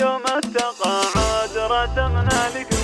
يوم التقاعد رسمنا لك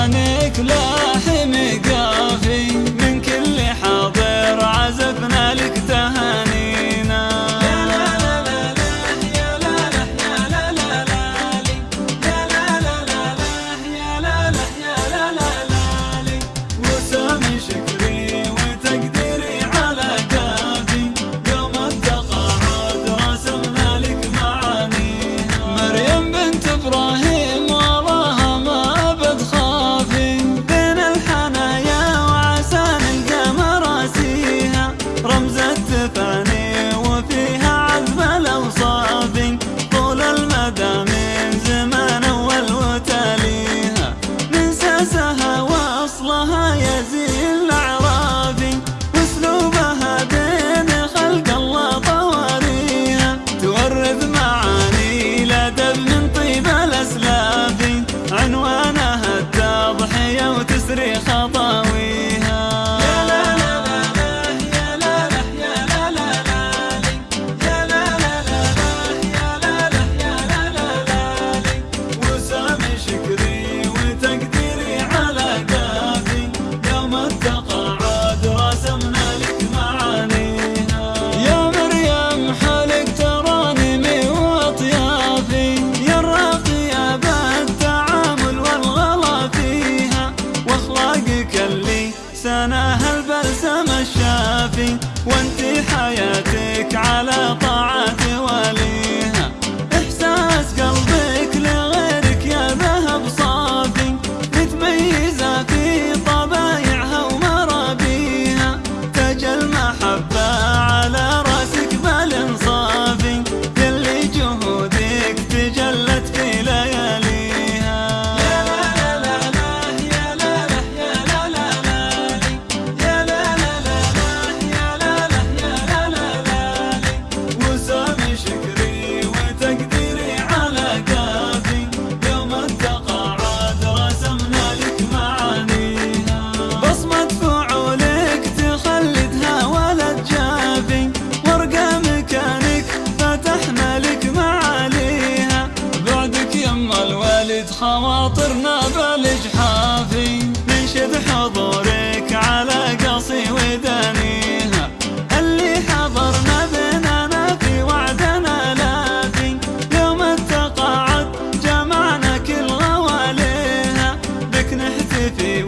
لسانك لاحم قلبك صبرك على قصي ودنيها اللي حضرنا بيننا في وعدنا لاذي يوم التقاعد جمعنا كل غواليها. بك نحتفي